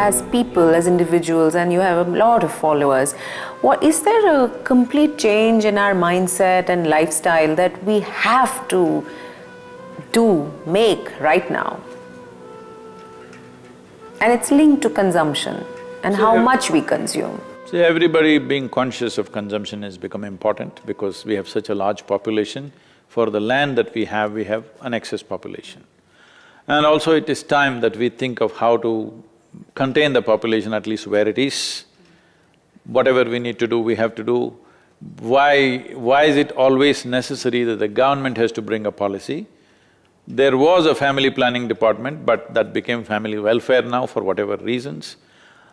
as people, as individuals, and you have a lot of followers, what is there a complete change in our mindset and lifestyle that we have to do, make right now? And it's linked to consumption and how much we consume. See, everybody being conscious of consumption has become important because we have such a large population. For the land that we have, we have an excess population. And also it is time that we think of how to contain the population at least where it is. Whatever we need to do, we have to do. Why… why is it always necessary that the government has to bring a policy? There was a family planning department, but that became family welfare now for whatever reasons.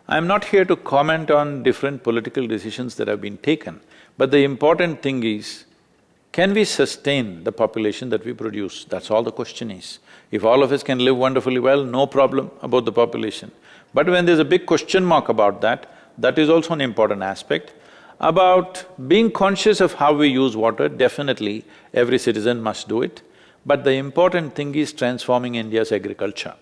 I'm not here to comment on different political decisions that have been taken, but the important thing is, can we sustain the population that we produce? That's all the question is. If all of us can live wonderfully well, no problem about the population. But when there's a big question mark about that, that is also an important aspect. About being conscious of how we use water, definitely every citizen must do it. But the important thing is transforming India's agriculture.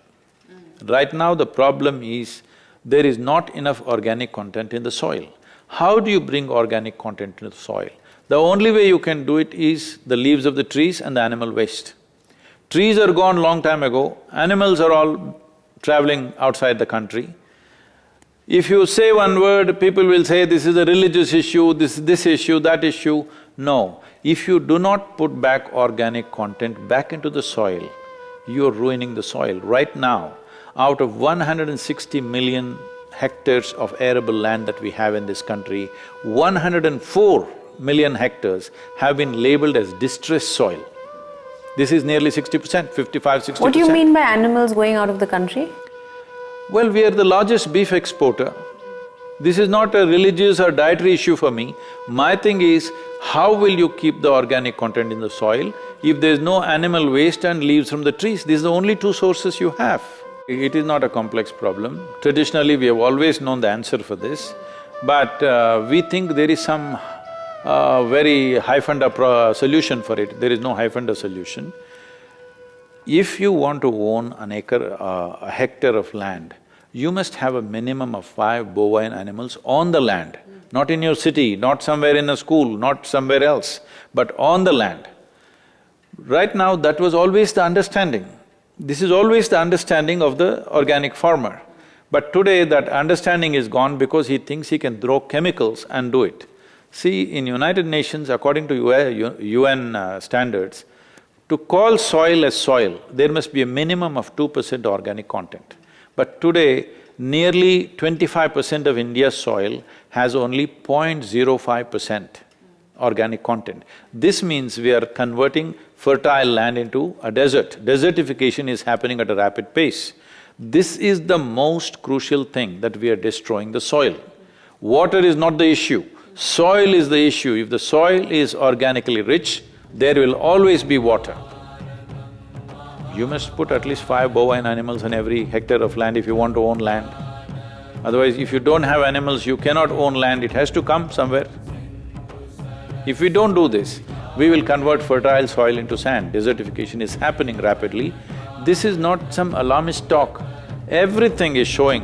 Mm. Right now the problem is there is not enough organic content in the soil. How do you bring organic content into the soil? The only way you can do it is the leaves of the trees and the animal waste. Trees are gone long time ago, animals are all traveling outside the country. If you say one word, people will say this is a religious issue, this this issue, that issue. No, if you do not put back organic content back into the soil, you're ruining the soil. Right now, out of 160 million hectares of arable land that we have in this country, 104 million hectares have been labeled as distressed soil. This is nearly sixty percent, 55, 60 percent. What do you mean by animals going out of the country? Well, we are the largest beef exporter. This is not a religious or dietary issue for me. My thing is, how will you keep the organic content in the soil if there's no animal waste and leaves from the trees? These are the only two sources you have. It is not a complex problem. Traditionally, we have always known the answer for this, but uh, we think there is some uh, very high-funder solution for it. There is no high-funder solution. If you want to own an acre, uh, a hectare of land, you must have a minimum of five bovine animals on the land, not in your city, not somewhere in a school, not somewhere else, but on the land. Right now, that was always the understanding. This is always the understanding of the organic farmer. But today that understanding is gone because he thinks he can throw chemicals and do it. See, in United Nations, according to UN uh, standards, to call soil as soil, there must be a minimum of two percent organic content. But today, nearly twenty-five percent of India's soil has only 0.05 percent organic content. This means we are converting fertile land into a desert. Desertification is happening at a rapid pace. This is the most crucial thing that we are destroying the soil. Water is not the issue, soil is the issue. If the soil is organically rich, there will always be water. You must put at least five bovine animals on every hectare of land if you want to own land. Otherwise, if you don't have animals, you cannot own land, it has to come somewhere. If we don't do this, we will convert fertile soil into sand. Desertification is happening rapidly. This is not some alarmist talk. Everything is showing.